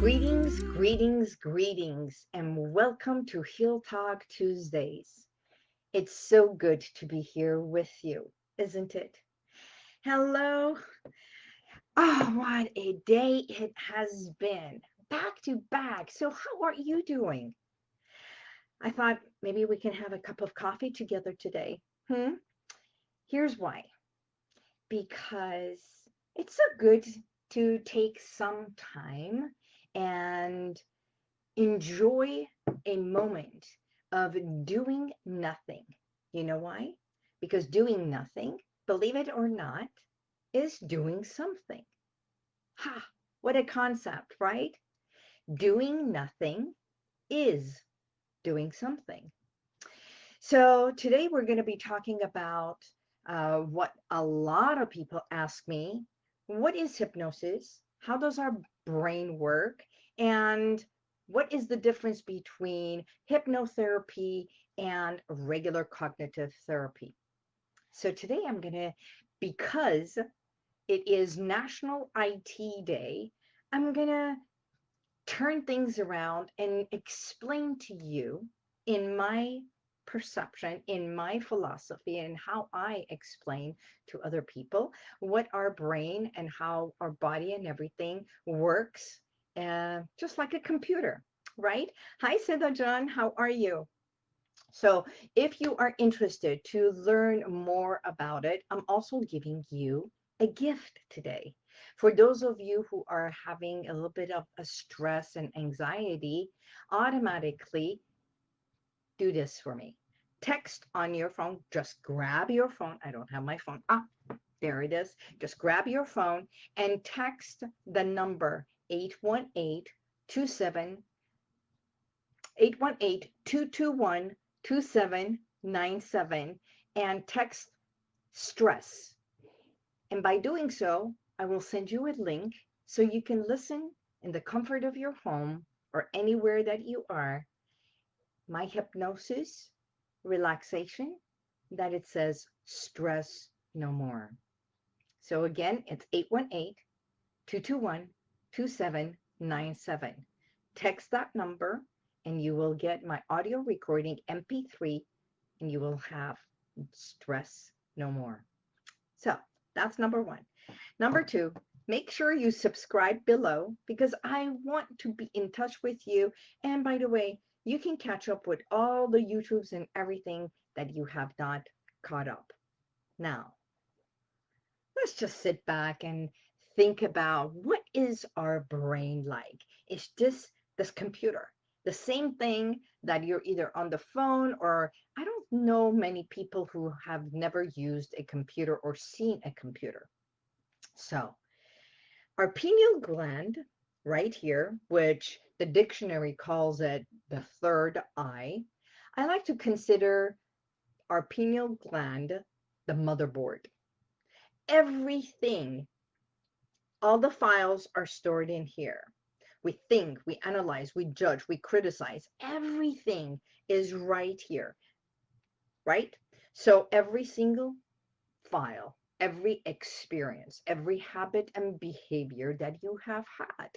Greetings, greetings, greetings, and welcome to Heal Talk Tuesdays. It's so good to be here with you, isn't it? Hello. Oh, what a day it has been. Back to back. So, how are you doing? I thought maybe we can have a cup of coffee together today. Hmm? Here's why. Because it's so good to take some time and enjoy a moment of doing nothing. You know why? Because doing nothing, believe it or not, is doing something. Ha! What a concept, right? Doing nothing is doing something. So today we're going to be talking about uh, what a lot of people ask me. What is hypnosis? How does our brain work? And what is the difference between hypnotherapy and regular cognitive therapy? So today I'm going to, because it is National IT Day, I'm going to turn things around and explain to you in my perception, in my philosophy, and how I explain to other people what our brain and how our body and everything works, uh, just like a computer, right? Hi, Siddha John, how are you? So if you are interested to learn more about it, I'm also giving you a gift today. For those of you who are having a little bit of a stress and anxiety, automatically do this for me. Text on your phone, just grab your phone. I don't have my phone. Ah, there it is. Just grab your phone and text the number 818 27 818 221 2797 and text stress. And by doing so, I will send you a link so you can listen in the comfort of your home or anywhere that you are. My hypnosis, relaxation, that it says stress no more. So again, it's 818 221 2797. Text that number and you will get my audio recording MP3 and you will have stress no more. So that's number one. Number two, make sure you subscribe below because I want to be in touch with you. And by the way, you can catch up with all the YouTubes and everything that you have not caught up. Now, let's just sit back and think about what is our brain like? It's just this computer, the same thing that you're either on the phone or I don't know many people who have never used a computer or seen a computer. So our pineal gland right here, which the dictionary calls it the third eye, I like to consider our pineal gland the motherboard. Everything, all the files are stored in here. We think, we analyze, we judge, we criticize. Everything is right here, right? So every single file every experience, every habit and behavior that you have had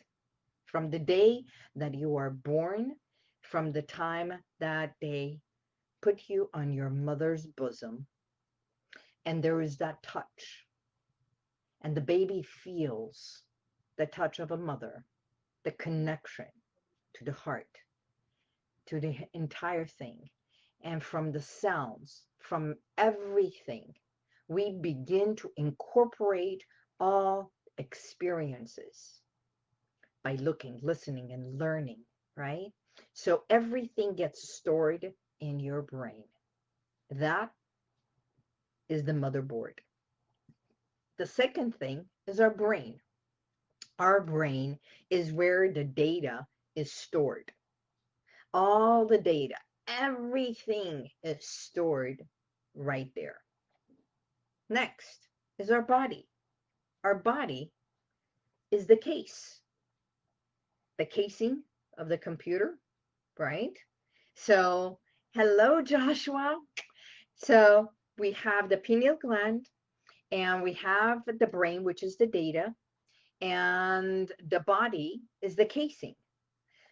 from the day that you are born, from the time that they put you on your mother's bosom. And there is that touch. And the baby feels the touch of a mother, the connection to the heart, to the entire thing. And from the sounds, from everything we begin to incorporate all experiences by looking, listening, and learning, right? So everything gets stored in your brain. That is the motherboard. The second thing is our brain. Our brain is where the data is stored. All the data, everything is stored right there. Next is our body. Our body is the case, the casing of the computer, right? So, hello, Joshua. So, we have the pineal gland and we have the brain, which is the data. and the body is the casing.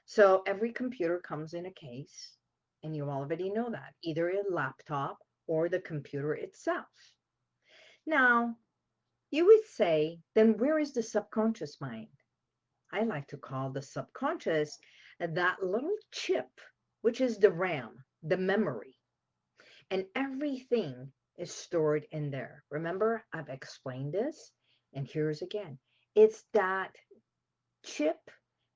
So every computer comes in a case, and you already know that, either a laptop or the computer itself. Now, you would say, then where is the subconscious mind? I like to call the subconscious that little chip, which is the RAM, the memory. And everything is stored in there. Remember, I've explained this, and here's again. It's that chip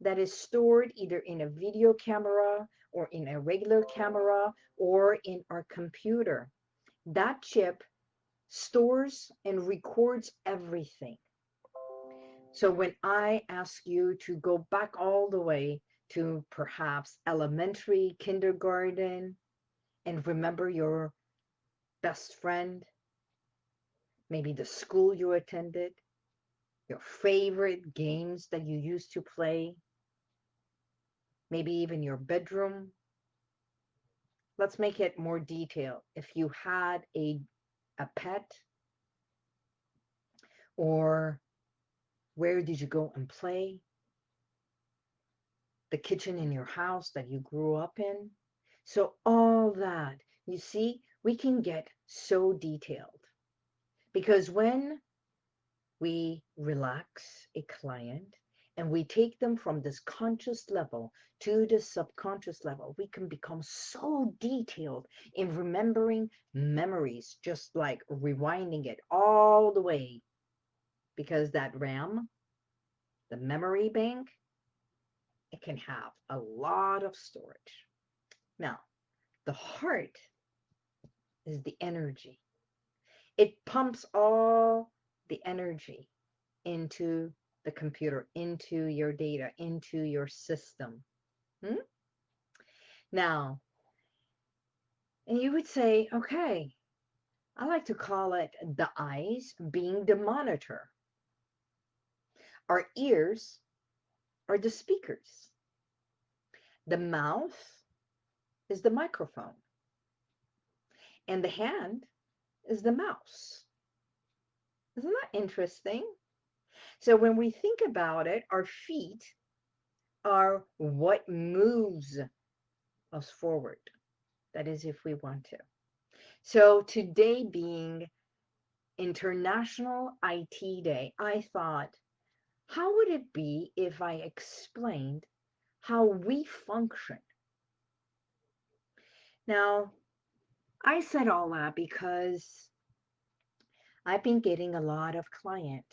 that is stored either in a video camera or in a regular camera or in our computer. That chip stores and records everything. So when I ask you to go back all the way to perhaps elementary, kindergarten, and remember your best friend, maybe the school you attended, your favorite games that you used to play, maybe even your bedroom. Let's make it more detailed. If you had a, a pet, or where did you go and play? The kitchen in your house that you grew up in. So all that, you see, we can get so detailed. Because when we relax a client and we take them from this conscious level to the subconscious level, we can become so detailed in remembering memories, just like rewinding it all the way. Because that RAM, the memory bank, it can have a lot of storage. Now, the heart is the energy. It pumps all the energy into the computer, into your data, into your system. Hmm? Now, and you would say, okay, I like to call it the eyes being the monitor. Our ears are the speakers. The mouth is the microphone. And the hand is the mouse. Isn't that interesting? So when we think about it, our feet are what moves us forward. That is, if we want to. So today being International IT Day, I thought, how would it be if I explained how we function? Now, I said all that because I've been getting a lot of client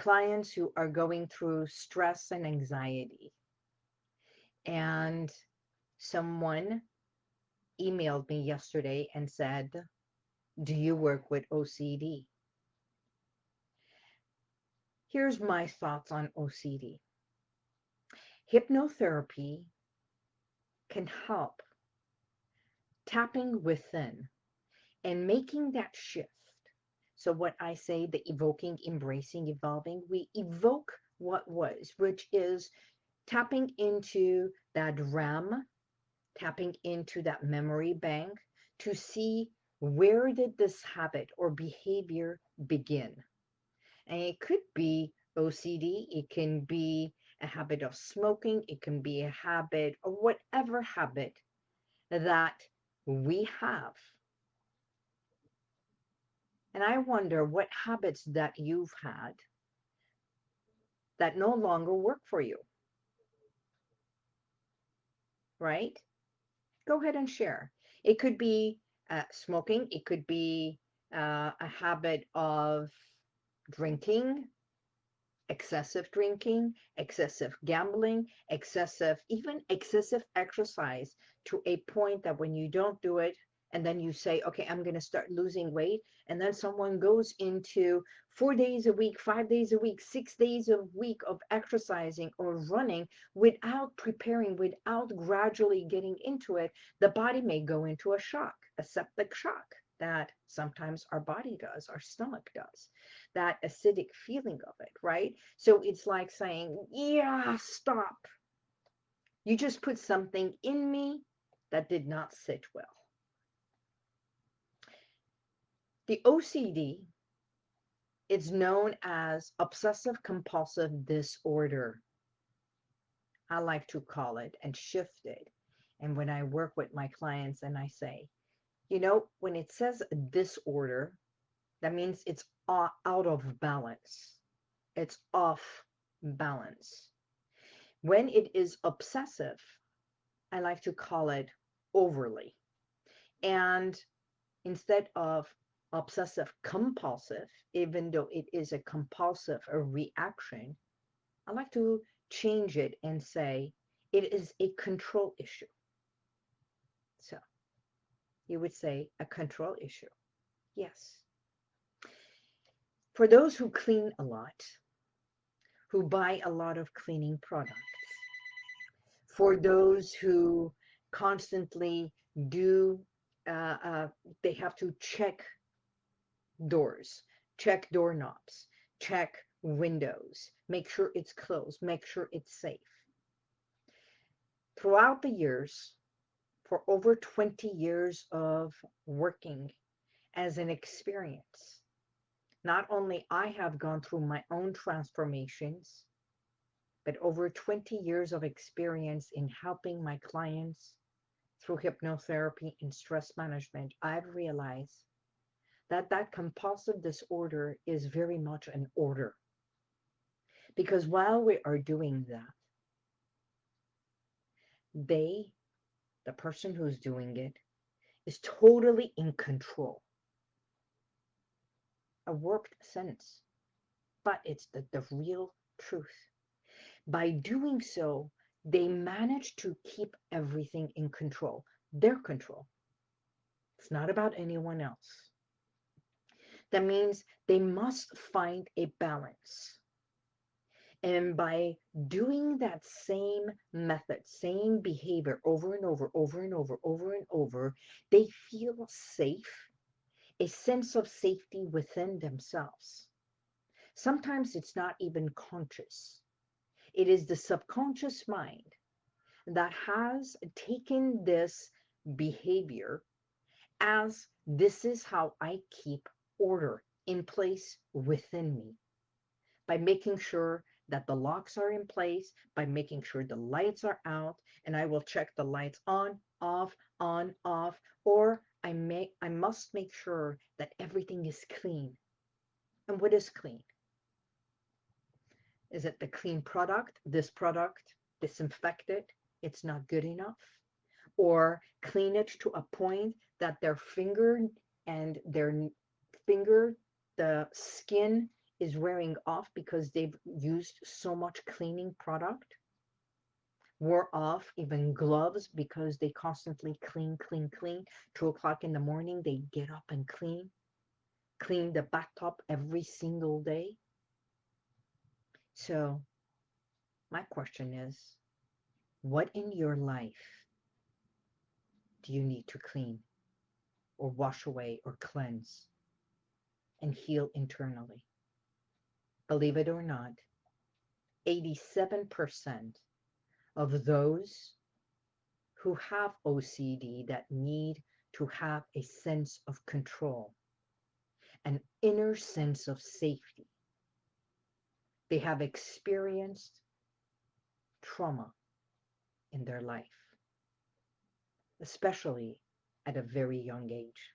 clients who are going through stress and anxiety. And someone emailed me yesterday and said, do you work with OCD? Here's my thoughts on OCD. Hypnotherapy can help tapping within and making that shift. So what I say, the evoking, embracing, evolving, we evoke what was, which is tapping into that RAM, tapping into that memory bank to see where did this habit or behavior begin. And it could be OCD, it can be a habit of smoking, it can be a habit or whatever habit that we have and I wonder what habits that you've had that no longer work for you. Right? Go ahead and share. It could be uh, smoking. It could be uh, a habit of drinking, excessive drinking, excessive gambling, excessive, even excessive exercise to a point that when you don't do it, and then you say, okay, I'm going to start losing weight. And then someone goes into four days a week, five days a week, six days a week of exercising or running without preparing, without gradually getting into it, the body may go into a shock, a septic shock that sometimes our body does, our stomach does, that acidic feeling of it, right? So it's like saying, yeah, stop. You just put something in me that did not sit well. The OCD It's known as obsessive compulsive disorder. I like to call it and shift it. And when I work with my clients and I say, you know, when it says disorder, that means it's out of balance. It's off balance. When it is obsessive, I like to call it overly. And instead of obsessive compulsive, even though it is a compulsive a reaction, I like to change it and say it is a control issue. So you would say a control issue. Yes. For those who clean a lot, who buy a lot of cleaning products, for those who constantly do, uh, uh, they have to check doors, check doorknobs, check windows, make sure it's closed, make sure it's safe. Throughout the years, for over 20 years of working as an experience, not only I have gone through my own transformations, but over 20 years of experience in helping my clients through hypnotherapy and stress management, I've realized that that compulsive disorder is very much an order. Because while we are doing that, they, the person who's doing it, is totally in control. A warped sense, but it's the, the real truth. By doing so, they manage to keep everything in control, their control. It's not about anyone else. That means they must find a balance. And by doing that same method, same behavior over and over, over and over, over and over, they feel safe, a sense of safety within themselves. Sometimes it's not even conscious. It is the subconscious mind that has taken this behavior as this is how I keep order in place within me by making sure that the locks are in place, by making sure the lights are out, and I will check the lights on, off, on, off, or I may I must make sure that everything is clean. And what is clean? Is it the clean product? This product, disinfected, it's not good enough? Or clean it to a point that their finger and their finger, the skin is wearing off because they've used so much cleaning product? Wore off even gloves because they constantly clean, clean, clean. Two o'clock in the morning, they get up and clean. Clean the bathtub every single day. So my question is, what in your life do you need to clean or wash away or cleanse and heal internally? Believe it or not, 87% of those who have OCD that need to have a sense of control, an inner sense of safety, they have experienced trauma in their life, especially at a very young age.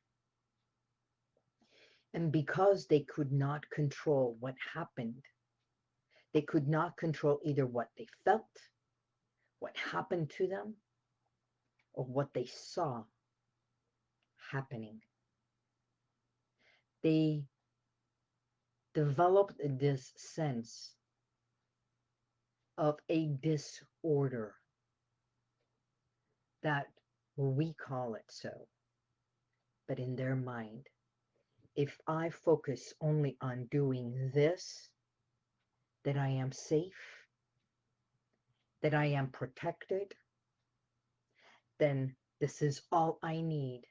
And because they could not control what happened, they could not control either what they felt, what happened to them, or what they saw happening. They developed this sense of a disorder that we call it so, but in their mind, if I focus only on doing this, that I am safe, that I am protected, then this is all I need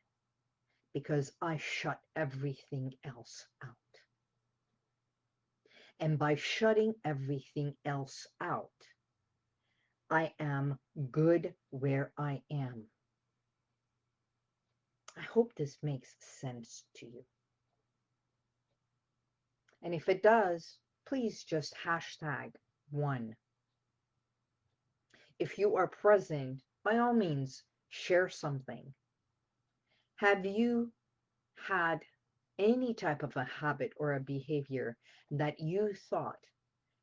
because I shut everything else out. And by shutting everything else out, I am good where I am. I hope this makes sense to you. And if it does, please just hashtag one. If you are present, by all means, share something. Have you had any type of a habit or a behavior that you thought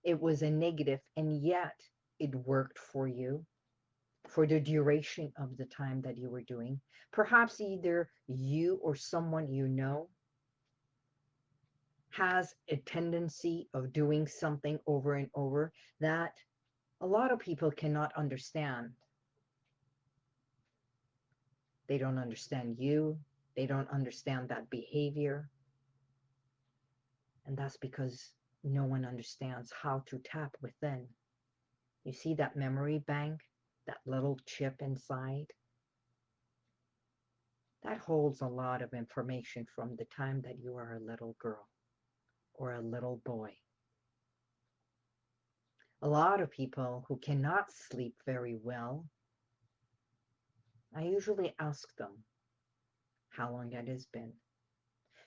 it was a negative and yet it worked for you for the duration of the time that you were doing. Perhaps either you or someone you know has a tendency of doing something over and over that a lot of people cannot understand. They don't understand you. They don't understand that behavior. And that's because no one understands how to tap within. You see that memory bank, that little chip inside? That holds a lot of information from the time that you are a little girl or a little boy. A lot of people who cannot sleep very well, I usually ask them how long it has been.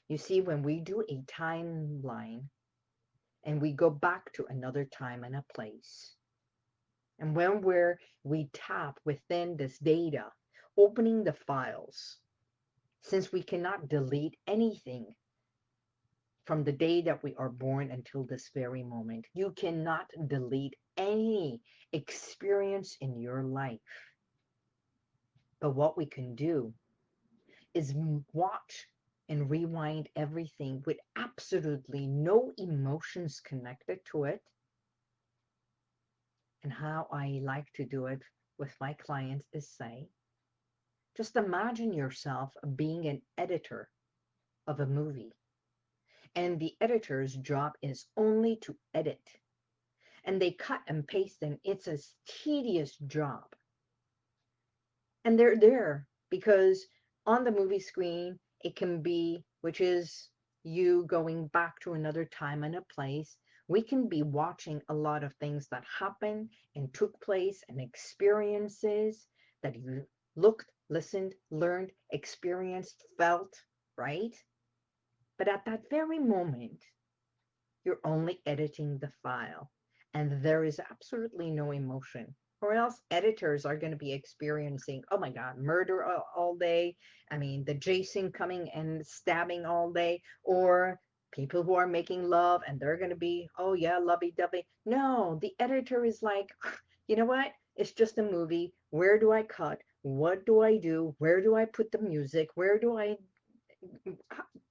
You see, when we do a timeline and we go back to another time and a place, and when we're, we tap within this data, opening the files, since we cannot delete anything from the day that we are born until this very moment, you cannot delete any experience in your life. But what we can do is watch and rewind everything with absolutely no emotions connected to it. And how I like to do it with my clients is say, just imagine yourself being an editor of a movie. And the editor's job is only to edit. And they cut and paste and it's a tedious job. And they're there because on the movie screen, it can be, which is you going back to another time and a place. We can be watching a lot of things that happened and took place and experiences that you looked, listened, learned, experienced, felt, right? But at that very moment, you're only editing the file and there is absolutely no emotion or else editors are going to be experiencing, oh my God, murder all, day. I mean, the Jason coming and stabbing all day, or people who are making love and they're going to be, oh yeah, lovey-dovey. No, the editor is like, you know what? It's just a movie. Where do I cut? What do I do? Where do I put the music? Where do I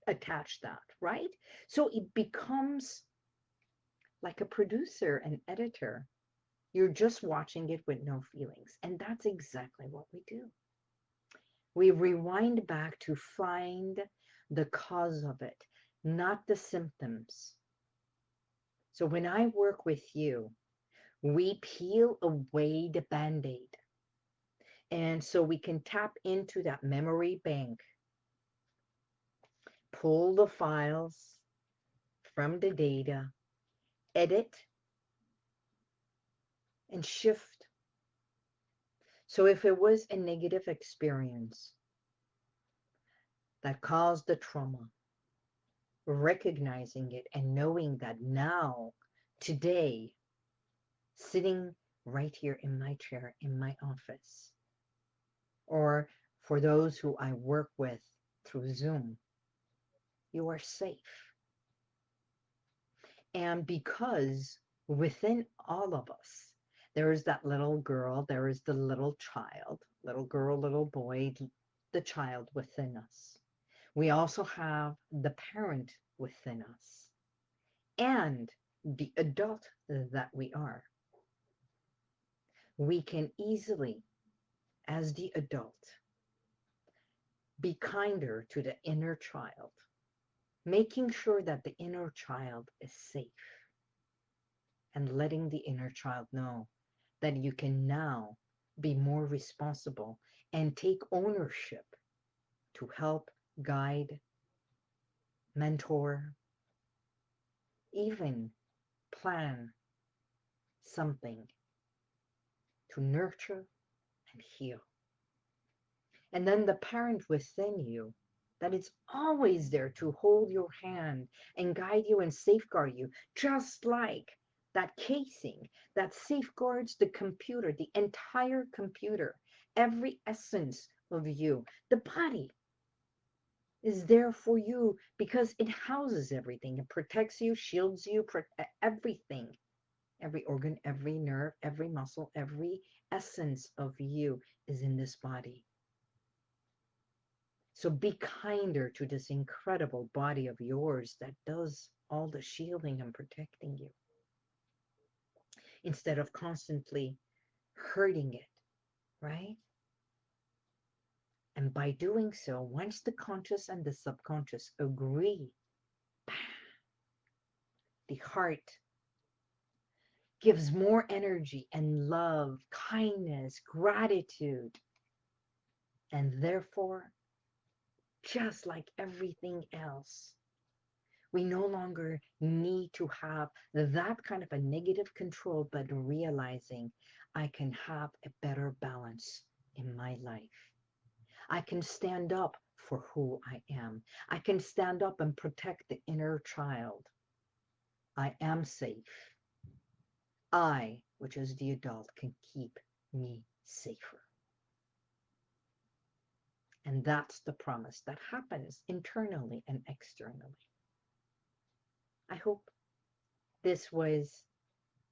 attach that, right? So it becomes like a producer and editor you're just watching it with no feelings. And that's exactly what we do. We rewind back to find the cause of it, not the symptoms. So when I work with you, we peel away the band-aid. And so we can tap into that memory bank, pull the files from the data, edit and shift. So if it was a negative experience that caused the trauma, recognizing it and knowing that now, today, sitting right here in my chair in my office, or for those who I work with through Zoom, you are safe. And because within all of us, there is that little girl, there is the little child, little girl, little boy, the child within us. We also have the parent within us and the adult that we are. We can easily, as the adult, be kinder to the inner child, making sure that the inner child is safe and letting the inner child know that you can now be more responsible and take ownership to help guide, mentor, even plan something to nurture and heal. And then the parent within you that it's always there to hold your hand and guide you and safeguard you, just like that casing that safeguards the computer, the entire computer, every essence of you. The body is there for you because it houses everything. It protects you, shields you, everything. Every organ, every nerve, every muscle, every essence of you is in this body. So be kinder to this incredible body of yours that does all the shielding and protecting you instead of constantly hurting it, right? And by doing so, once the conscious and the subconscious agree, the heart gives more energy and love, kindness, gratitude, and therefore, just like everything else, we no longer need to have that kind of a negative control, but realizing I can have a better balance in my life. I can stand up for who I am. I can stand up and protect the inner child. I am safe. I, which is the adult, can keep me safer. And that's the promise that happens internally and externally. I hope this was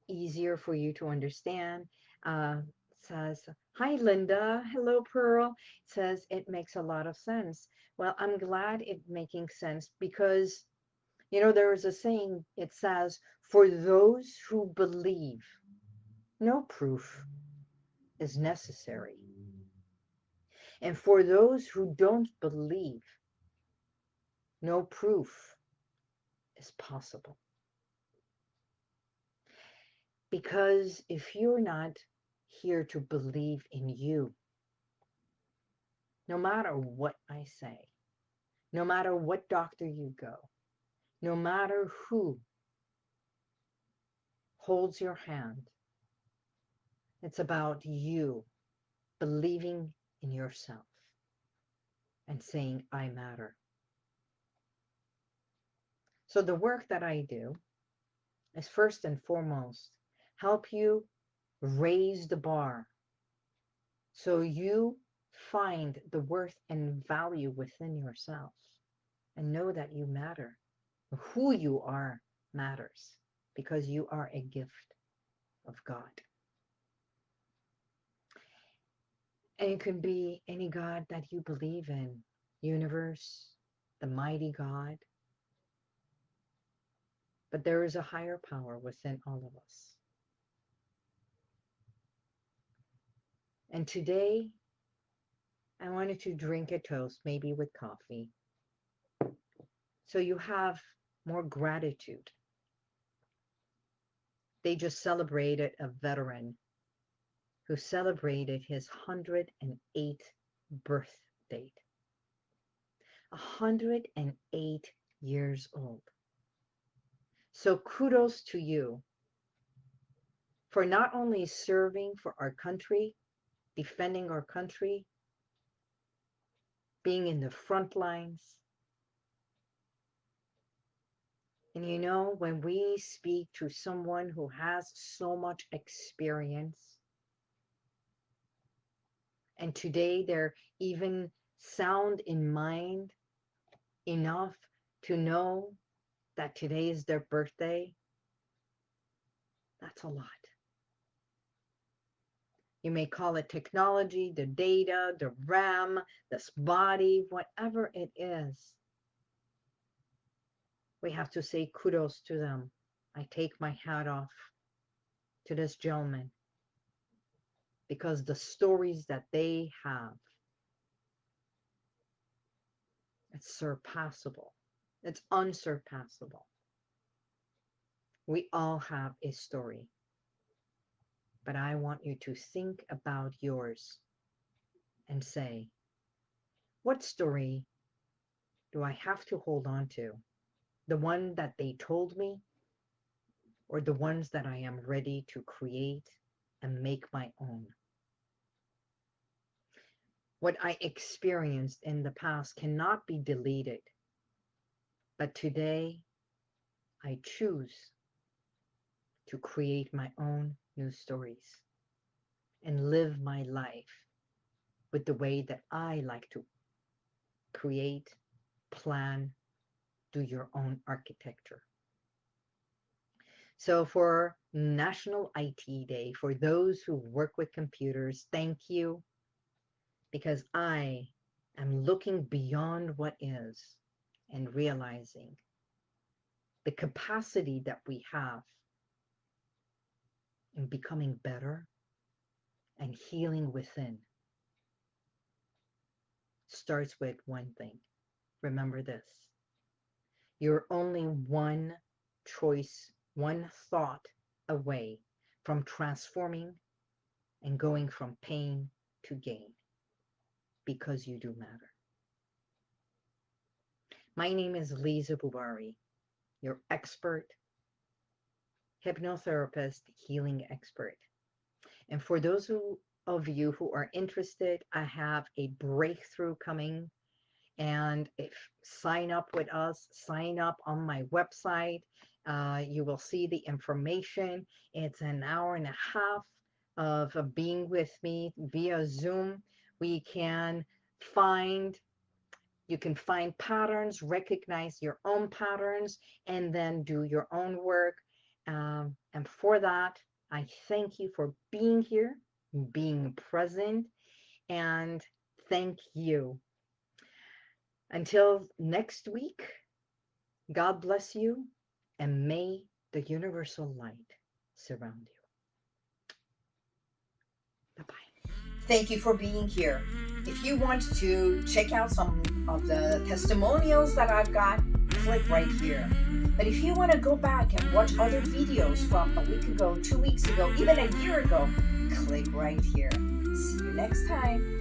easier for you to understand. Uh, says, hi, Linda. Hello, Pearl. says, it makes a lot of sense. Well, I'm glad it's making sense because, you know, there is a saying, it says, for those who believe, no proof is necessary. And for those who don't believe, no proof is possible. Because if you're not here to believe in you, no matter what I say, no matter what doctor you go, no matter who holds your hand, it's about you believing in yourself and saying, I matter. So the work that I do is first and foremost help you raise the bar so you find the worth and value within yourself and know that you matter. Who you are matters because you are a gift of God. And it can be any God that you believe in, universe, the mighty God, but there is a higher power within all of us. And today, I wanted to drink a toast, maybe with coffee. So you have more gratitude. They just celebrated a veteran who celebrated his 108th birth date. 108 years old. So kudos to you for not only serving for our country, defending our country, being in the front lines. And you know, when we speak to someone who has so much experience, and today they're even sound in mind enough to know that today is their birthday, that's a lot. You may call it technology, the data, the RAM, this body, whatever it is. We have to say kudos to them. I take my hat off to this gentleman because the stories that they have, it's surpassable. It's unsurpassable. We all have a story. But I want you to think about yours and say, what story do I have to hold on to? The one that they told me or the ones that I am ready to create and make my own? What I experienced in the past cannot be deleted. But today, I choose to create my own new stories and live my life with the way that I like to create, plan, do your own architecture. So for National IT Day, for those who work with computers, thank you because I am looking beyond what is and realizing the capacity that we have in becoming better and healing within starts with one thing. Remember this. You're only one choice, one thought away from transforming and going from pain to gain because you do matter. My name is Lisa Bubari, your expert, hypnotherapist, healing expert. And for those who, of you who are interested, I have a breakthrough coming and if sign up with us, sign up on my website. Uh, you will see the information. It's an hour and a half of, of being with me via Zoom. We can find you can find patterns, recognize your own patterns, and then do your own work. Um, and for that, I thank you for being here, being present, and thank you. Until next week, God bless you, and may the universal light surround you. Thank you for being here. If you want to check out some of the testimonials that I've got, click right here. But if you want to go back and watch other videos from a week ago, two weeks ago, even a year ago, click right here. See you next time.